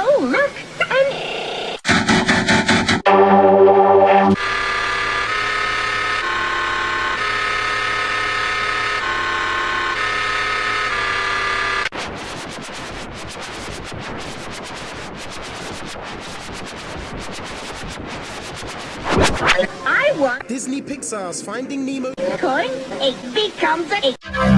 Oh, look! I want Disney Pixar's Finding Nemo. coin. It becomes a